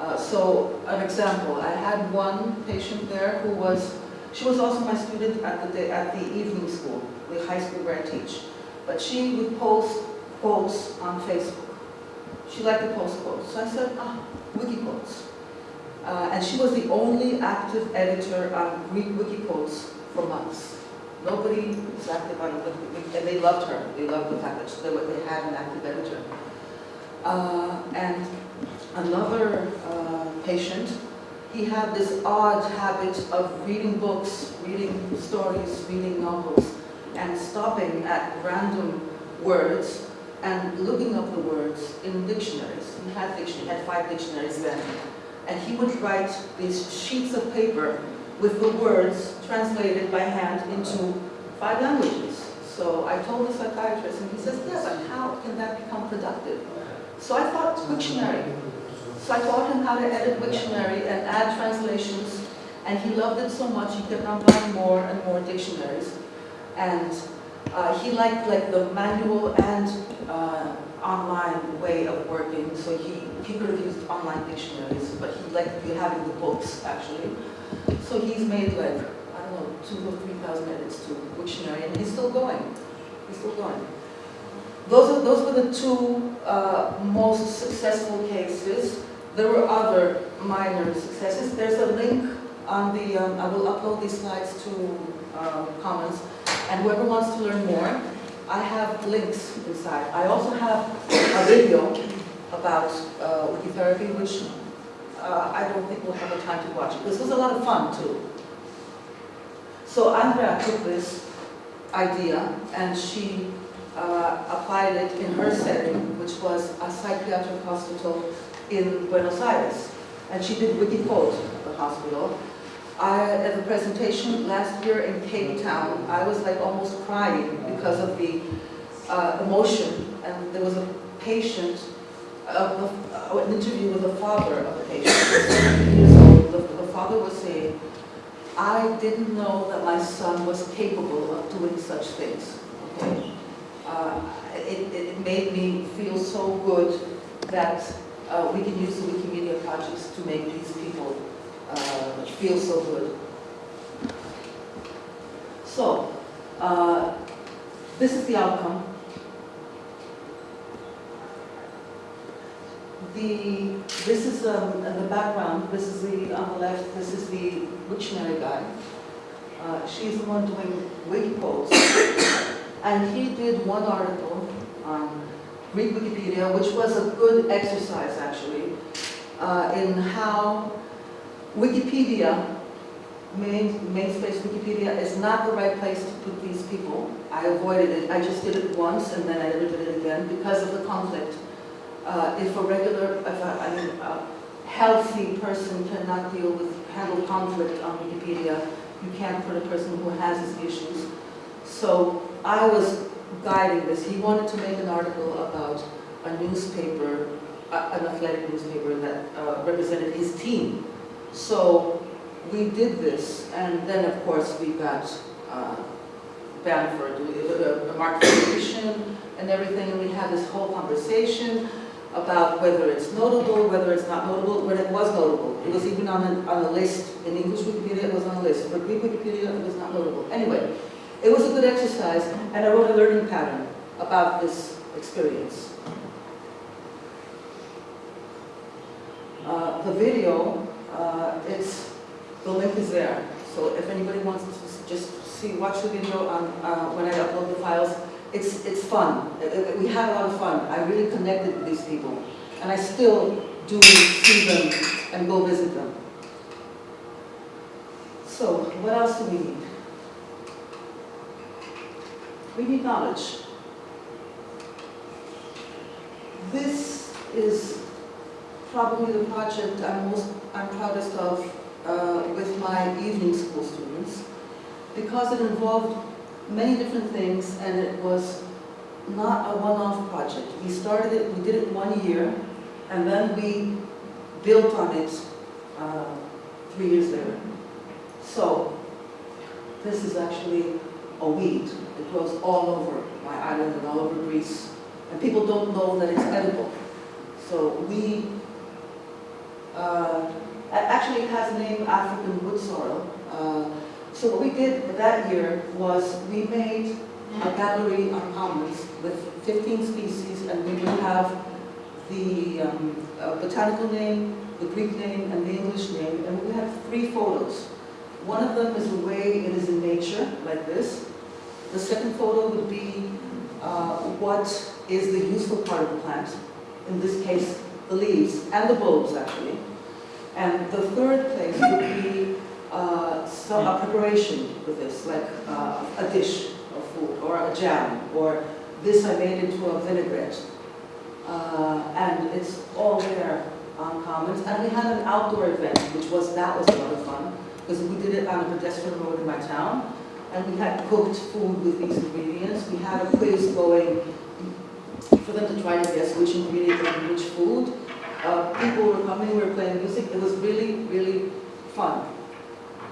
Uh, so, an example, I had one patient there who was, she was also my student at the, day, at the evening school, the high school where I teach. But she would post quotes on Facebook. She liked to post quotes. So I said, ah, wiki quotes. Uh, and she was the only active editor on Greek wiki quotes for months. Nobody was active on it, and they loved her. They loved the fact that they, had an active editor. Uh, and another uh, patient, he had this odd habit of reading books, reading stories, reading novels, and stopping at random words and looking up the words in dictionaries. He had dictionary, had five dictionaries then. And he would write these sheets of paper with the words translated by hand into five languages. So I told the psychiatrist, and he says, yeah, but how can that become productive? So I thought Wiktionary. So I taught him how to edit Wiktionary and add translations, and he loved it so much he kept on buying more and more dictionaries. And uh, he liked like the manual and uh, online way of working, so he, he could have used online dictionaries, but he liked having the books actually. So he's made like, I don't know, two or three thousand edits to Wiktionary, and he's still going. He's still going. Those, are, those were the two uh, most successful cases. There were other minor successes. There's a link on the, um, I will upload these slides to uh, Commons, and whoever wants to learn more, I have links inside. I also have a video about uh, Wikitherapy, which uh, I don't think we'll have the time to watch. This was a lot of fun, too. So Andrea took this idea, and she uh, applied it in her setting, which was a psychiatric hospital in Buenos Aires. And she did at the hospital. I, at the presentation last year in Cape Town, I was like almost crying because of the uh, emotion. And there was a patient, uh, an interview with the father of the patient. the, the father was saying, I didn't know that my son was capable of doing such things. Okay? Uh, it, it, made me feel so good that uh, we can use the Wikimedia projects to make these people uh, feel so good. So, uh, this is the outcome. The, this is um, the background, this is the, on the left, this is the Wiktionary guy. Uh, she's the one doing wiki quotes. And he did one article on Greek Wikipedia, which was a good exercise actually, uh, in how Wikipedia, main, main space Wikipedia, is not the right place to put these people. I avoided it. I just did it once and then I never did it again because of the conflict. Uh, if a regular, if a, I mean, a healthy person cannot deal with, handle conflict on Wikipedia, you can't put a person who has these issues. So I was guiding this. He wanted to make an article about a newspaper, uh, an athletic newspaper that uh, represented his team. So we did this, and then of course we got uh, banned a market edition and everything, and we had this whole conversation about whether it's notable, whether it's not notable, when it was notable. It was even on a, on a list. In English Wikipedia, it was on a list. For Greek Wikipedia, it was not notable. Anyway, it was a good exercise, and I wrote a learning pattern about this experience. Uh, the video, uh, it's, the link is there. So if anybody wants to just see, watch the video on, uh, when I upload the files, it's, it's fun. We had a lot of fun. I really connected with these people. And I still do see them and go visit them. So, what else do we need? We need knowledge. This is probably the project I'm most I'm proudest of uh, with my evening school students because it involved many different things and it was not a one-off project. We started it, we did it one year, and then we built on it uh, three years later. So, this is actually a weed. It grows all over my island and all over Greece. And people don't know that it's edible. So we Uh, actually, it has the name African wood sorrel. Uh, so what we did that year was we made a gallery on commons with 15 species, and we will have the um, uh, botanical name, the Greek name, and the English name, and we have three photos. One of them is the way it is in nature, like this. The second photo would be uh, what is the useful part of the plant, in this case, the leaves and the bulbs, actually. And the third place would be uh, some a preparation with this, like uh, a dish of food, or a jam, or this I made into a vinaigrette. Uh, and it's all there on Commons. And we had an outdoor event, which was, that was a lot of fun, because we did it on a pedestrian road in my town. And we had cooked food with these ingredients. We had a quiz going for them to try to guess which ingredient and which food. Uh, people were coming, we were playing music. It was really, really fun.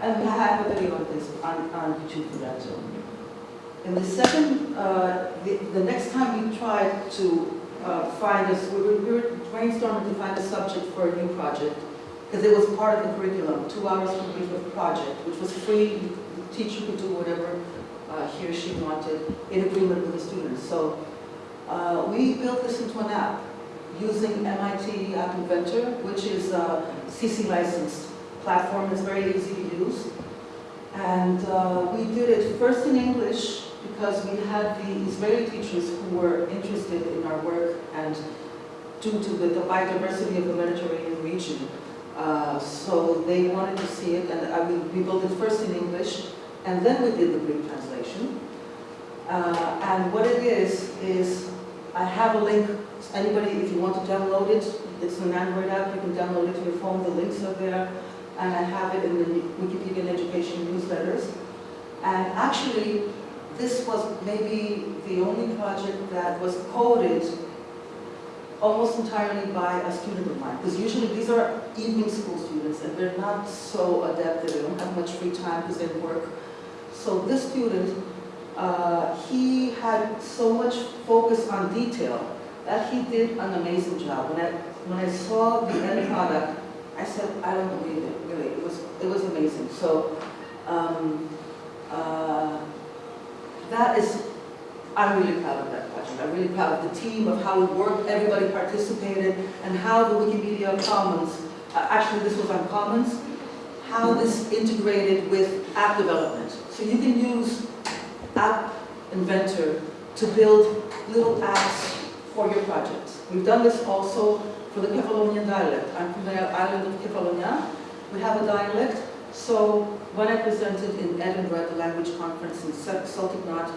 And we have a video on this, on, on YouTube for that too. In the second, uh, the, the next time we tried to uh, find us, we were, we were brainstorming to find a subject for a new project, because it was part of the curriculum, two hours per week of project, which was free, teacher could do whatever uh, he or she wanted in agreement with the students. So uh, we built this into an app using MIT App Inventor, which is a CC licensed platform. It's very easy to use. And uh, we did it first in English because we had the Israeli teachers who were interested in our work and due to the, the biodiversity of the Mediterranean region. Uh, so they wanted to see it and I, we, we built it first in English and then we did the Greek translation. Uh, and what it is, is I have a link, anybody, if you want to download it, it's an Android app, you can download it to your phone, the links are there, and I have it in the Wikipedia Education newsletters. And actually, this was maybe the only project that was coded almost entirely by a student of mine. Because usually these are evening school students and they're not so adept, they don't have much free time because they work. So this student, uh, he had so much focus on detail that he did an amazing job. When I, when I saw the end product, I said, I don't believe it, really. It was, it was amazing. So um, uh, that is, I'm really proud of that project. I'm really proud of the team, of how it worked, everybody participated, and how the Wikimedia Commons, uh, actually this was on Commons, how this integrated with app development. So you can use App Inventor to build little apps for your projects. We've done this also for the Kefalonian dialect. I'm from the island of Kefalonia. We have a dialect, so when I presented in Edinburgh at the language conference in Celtic Knot,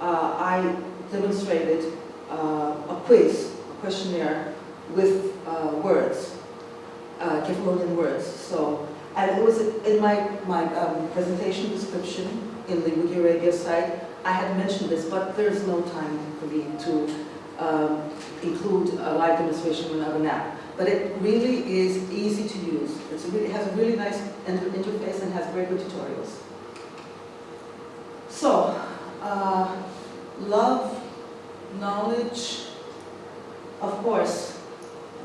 uh, I demonstrated uh, a quiz, a questionnaire with uh, words, uh, Kefalonian words. So, and it was in my, my um, presentation description in the Wikiarabia site, I had mentioned this, but there's no time for me to um, include a live demonstration without an app. But it really is easy to use. Really, it has a really nice inter interface and has very good tutorials. So, uh, love, knowledge, of course,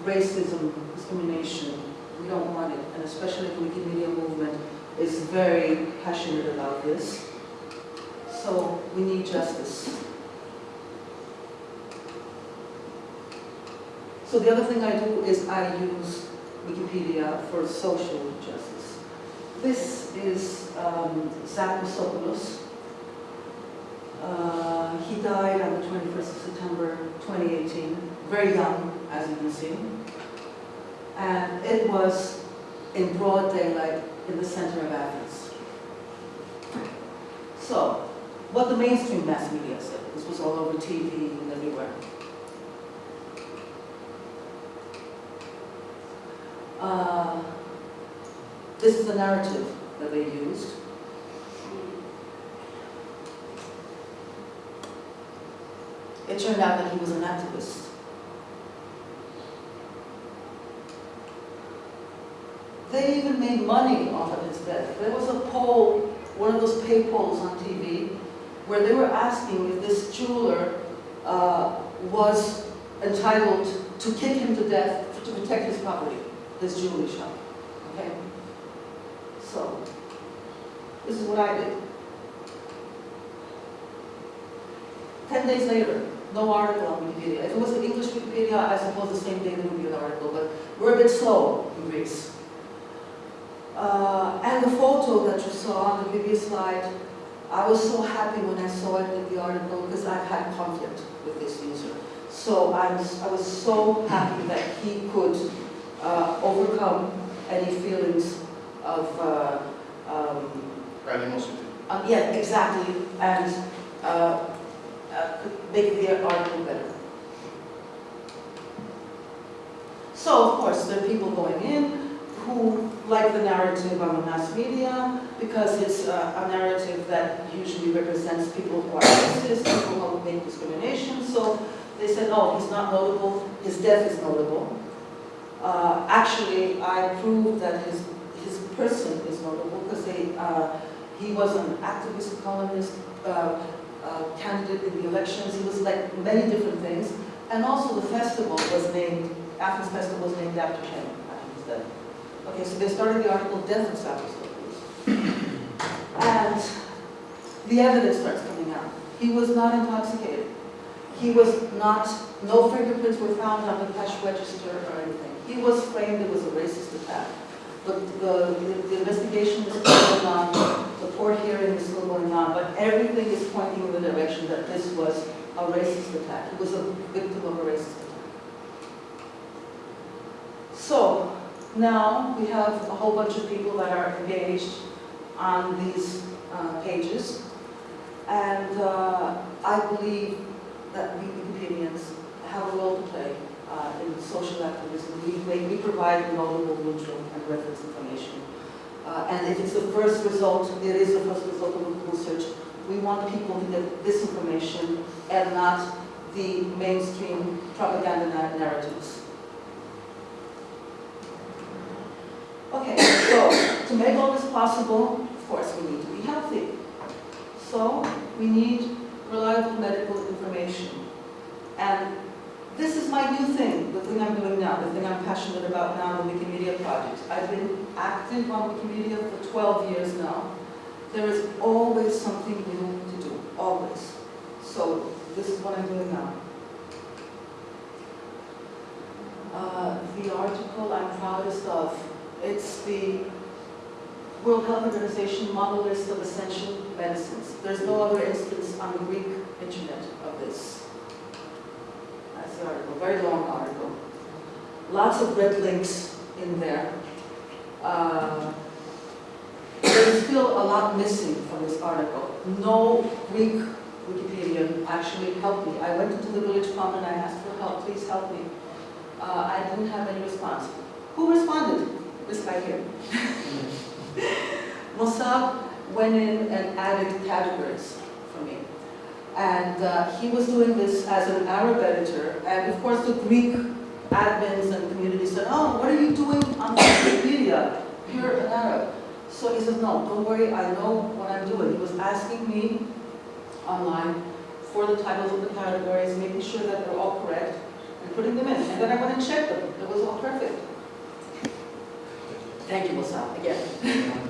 racism, discrimination, we don't want it, and especially the Wikimedia movement is very passionate about this. So we need justice. So the other thing I do is I use Wikipedia for social justice. This is um, Zach Kostopoulos. Uh, he died on the 21st of September 2018, very young, as you can see. And it was in broad daylight in the center of Athens. So, what the mainstream mass media said, this was all over TV and everywhere. Uh, this is the narrative that they used. It turned out that he was an activist. They even made money off of his death. There was a poll, one of those pay polls on TV, where they were asking if this jeweler uh, was entitled to kick him to death to protect his property. his jewelry shop, okay? So, this is what I did. Ten days later, no article on Wikipedia. If it was an English Wikipedia, I suppose the same day there would be an article, but we're a bit slow in Greece. Uh, and the photo that you saw on the previous slide, I was so happy when I saw it in the article because I've had conflict with this user. So I was, I was so happy that he could uh, overcome any feelings of, uh, um, Animosity. uh, yeah, exactly, and uh, uh, make the article better. So, of course, there are people going in who like the narrative on the mass media because it's uh, a narrative that usually represents people who are racist, people who make discrimination. So they said, oh, he's not notable, his death is notable. Uh, actually, I proved that his, his person is notable because they, uh, he was an activist, economist, uh, uh, candidate in the elections. He was like many different things. And also the festival was named, Athens Festival was named after him, after his death. Okay, so they started the article Death of Stavros And the evidence starts coming out. He was not intoxicated. He was not, no fingerprints were found on the cash register or anything. He was framed, it was a racist attack. But the, the, the investigation is still going on, the court hearing is still going on, but everything is pointing in the direction that this was a racist attack. He was a victim of a racist attack. So, now we have a whole bunch of people that are engaged on these uh, pages. And uh, I believe that we Wikipedians have a role to play uh, in social activism. We, we, provide notable, neutral, and reference information. Uh, and if it's the first result, it is the first result of search. We want people to get this information and not the mainstream propaganda narratives. Okay, so to make all this possible, of course, we need to be healthy. So we need reliable medical information. And this is my new thing, the thing I'm doing now, the thing I'm passionate about now, the Wikimedia project. I've been active on Wikimedia for 12 years now. There is always something new to do, always. So this is what I'm doing now. Uh, the article I'm proudest of, it's the World Health Organization model list of essential medicines. There's no other instance on the Greek internet of this. That's the article, very long article. Lots of red links in there. Uh, there's still a lot missing from this article. No Greek Wikipedian actually helped me. I went into the village pump and I asked for help, please help me. Uh, I didn't have any response. Who responded? This guy here. Mossad went in and added categories for me. And uh, he was doing this as an Arab editor, and of course the Greek admins and community said, oh, what are you doing on Wikipedia? You're an Arab. So he said, no, don't worry, I know what I'm doing. He was asking me online for the titles of the categories, making sure that they're all correct, and putting them in. And then I went and checked them. It was all perfect. Thank you, Mossad, again.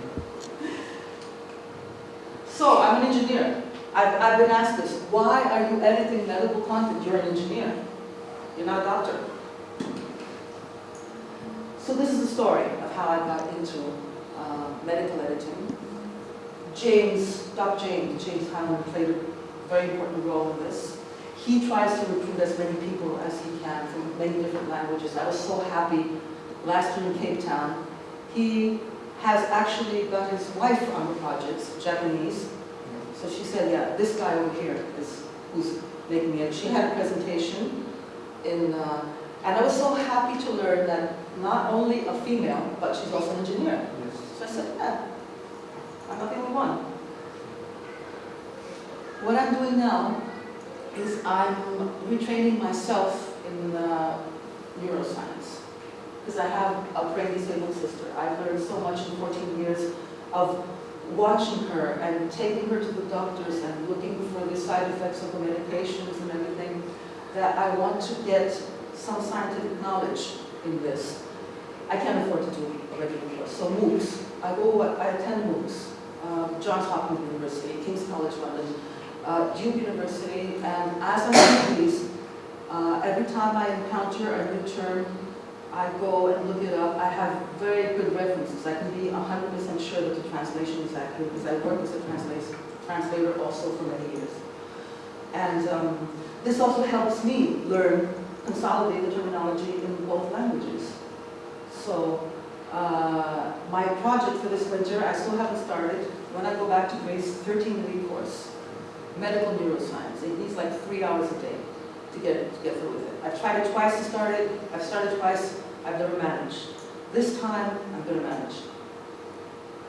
So, I'm an engineer. I've, I've been asked this, why are you editing medical content? You're an engineer. You're not a doctor. So this is the story of how I got into uh, medical editing. James, Dr. James, James Heilman played a very important role in this. He tries to recruit as many people as he can from many different languages. I was so happy last year in Cape Town. He has actually got his wife on the projects, Japanese. So she said, yeah, this guy over here is who's making it. She had a presentation in, uh, and I was so happy to learn that not only a female, but she's also an engineer. So I said, yeah, I'm not the only one. What I'm doing now is I'm retraining myself in uh, neuroscience because I have a brain disabled sister. I've learned so much in 14 years of watching her and taking her to the doctors and looking for the side effects of the medications and everything that I want to get some scientific knowledge in this. I can't afford to do a regular course. So MOOCs, I go, I attend MOOCs, um, Johns Hopkins University, King's College London, uh, Duke University, and as I do these, uh, every time I encounter a new term, I go and look it up. I have very good references. I can be 100% sure that the translation is accurate because I worked as a translator, also for many years. And um, this also helps me learn, consolidate the terminology in both languages. So uh, my project for this winter, I still haven't started. When I go back to Greece, 13-week course, medical neuroscience. It needs like three hours a day to get, to get through with it. I've tried it twice to start it. I've started twice. I've never managed. This time, I'm going to manage.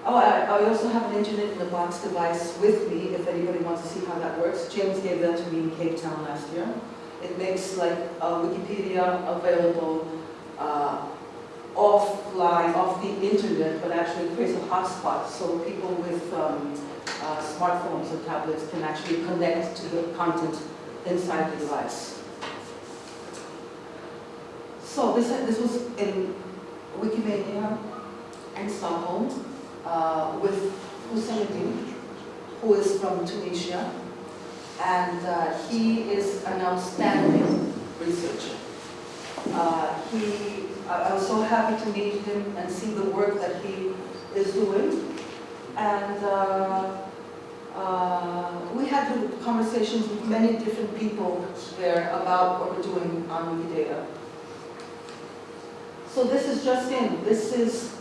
Oh, I, I also have an internet in the box device with me if anybody wants to see how that works. James gave that to me in Cape Town last year. It makes like uh, Wikipedia available uh, offline, off the internet, but actually creates a hotspot so people with um, uh, smartphones or tablets can actually connect to the content inside the device. So this, this was in Wikimania and Stockholm uh, with Hussein who is from Tunisia, and uh, he is an outstanding researcher. Uh, he, I was so happy to meet him and see the work that he is doing. And uh, we had conversations with many different people there about what we're doing on Wikidata. So this is just in. This is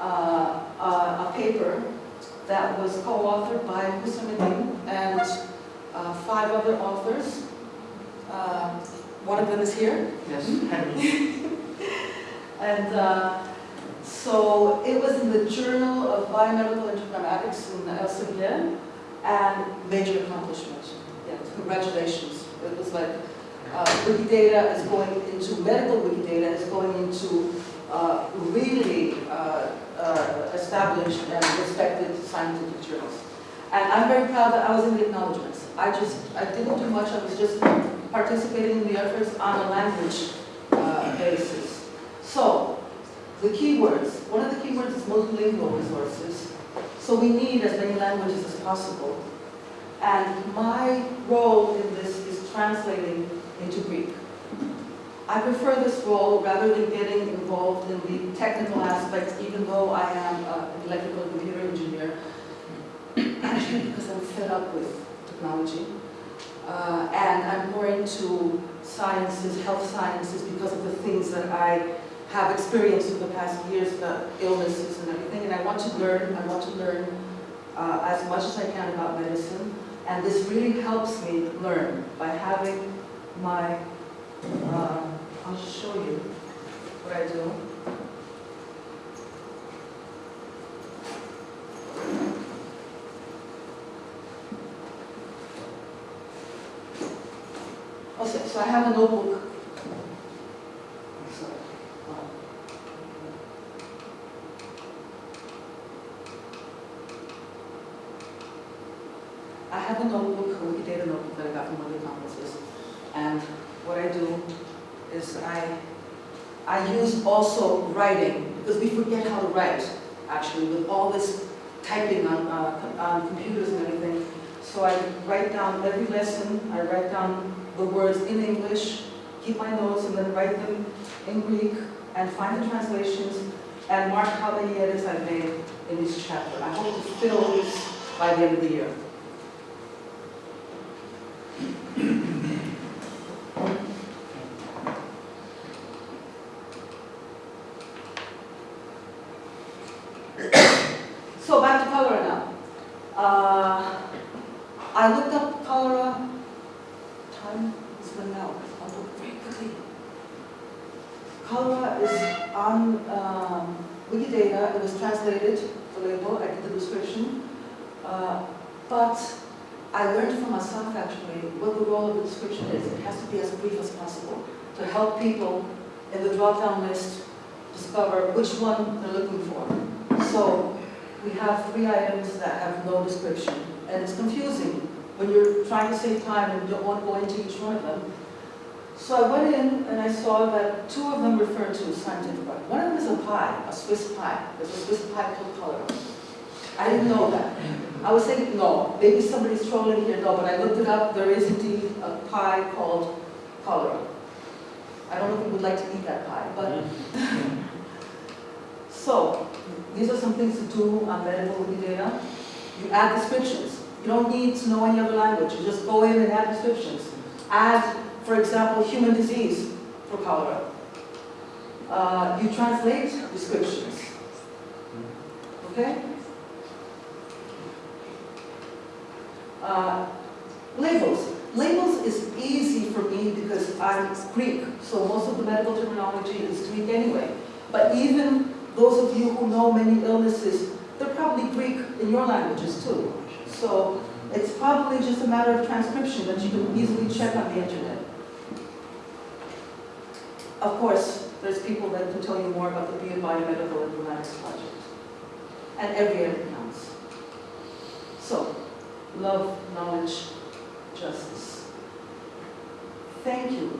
uh, a, a, paper that was co-authored by Houcemeddine and uh, five other authors. Uh, one of them is here. Yes, and uh, so it was in the Journal of Biomedical Informatics in Elsevier and major accomplishment. Yeah, congratulations. It was like uh, Wikidata is going into, medical Wikidata is going into uh, really uh, uh, established and respected scientific journals. And I'm very proud that I was in the acknowledgements. I just, I didn't do much, I was just participating in the efforts on a language uh, basis. So, the keywords, one of the keywords is multilingual resources. So we need as many languages as possible. And my role in this is translating into Greek. I prefer this role rather than getting involved in the technical aspects, even though I am an electrical computer engineer, actually because I'm fed up with technology. Uh, and I'm more into sciences, health sciences, because of the things that I have experienced in the past years, the illnesses and everything, and I want to learn, I want to learn uh, as much as I can about medicine, and this really helps me learn by having my, uh, I'll show you what I do. Okay, so I have a notebook. Sorry. I have a notebook, a Wikidata notebook that I got from one of the conferences. And what I do is I, I use also writing, because we forget how to write, actually, with all this typing on, uh, on computers and everything. So I write down every lesson, I write down the words in English, keep my notes, and then write them in Greek, and find the translations, and mark how many edits I've made in each chapter. I hope to fill this by the end of the year. so back to cholera now. Uh, I looked up cholera. Time is running out. I'll look very quickly. Cholera is on um, Wikidata. It was translated, the label. I did the description. Uh, but I learned for myself actually what the role of the description is. It has to be as brief as possible to help people in the drop-down list discover which one they're looking for. So we have three items that have no description, and it's confusing when you're trying to save time and you don't want to go into each one of them. So I went in and I saw that two of them refer to a scientific art. One of them is a pie, a Swiss pie. There's a Swiss pie called cholera. I didn't know that. I was thinking, no, maybe somebody's trolling here, no, but I looked it up, there is indeed a pie called cholera. I don't know if you would like to eat that pie, but mm-hmm. So, these are some things to do on medical data. You add descriptions. You don't need to know any other language. You just go in and add descriptions. Add, for example, human disease for cholera. Uh, you translate descriptions. Okay? Uh, labels. Labels is easy for me because I'm Greek, so most of the medical terminology is Greek anyway. But even those of you who know many illnesses, they're probably Greek in your languages too. So it's probably just a matter of transcription that you can easily check on the internet. Of course, there's people that can tell you more about the BIA Biomedical Informatics Project. And every edit counts. So, love, knowledge, justice. Thank you.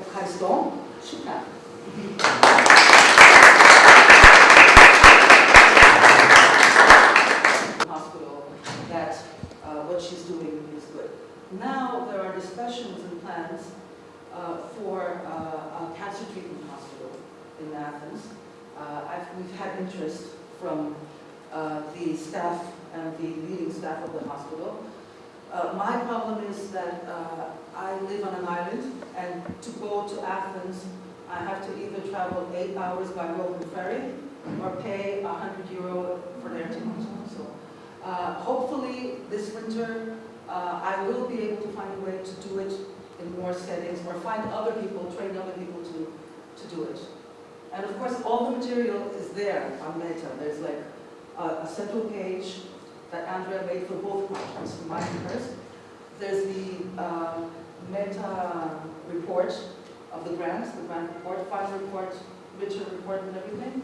Ευχαριστώ. Shukran. In Athens. Uh, we've had interest from uh, the staff and the leading staff of the hospital. Uh, my problem is that I live on an island and to go to Athens, I have to either travel eight hours by road ferry or pay 100 euro for their ticket. So uh, hopefully this winter, uh, I will be able to find a way to do it in more settings or find other people, train other people to, to do it. And of course, all the material is there on Meta. There's like a, a central page that Andrea made for both projects, for mine and hers. There's the uh, Meta report of the grants, the grant report, final report, Richard report and everything.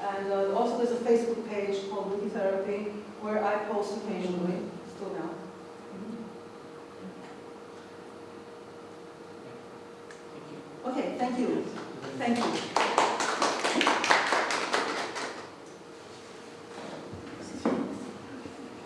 And uh, also there's a Facebook page called Wiki Therapy where I post occasionally, still now. Okay, thank you. Thank you.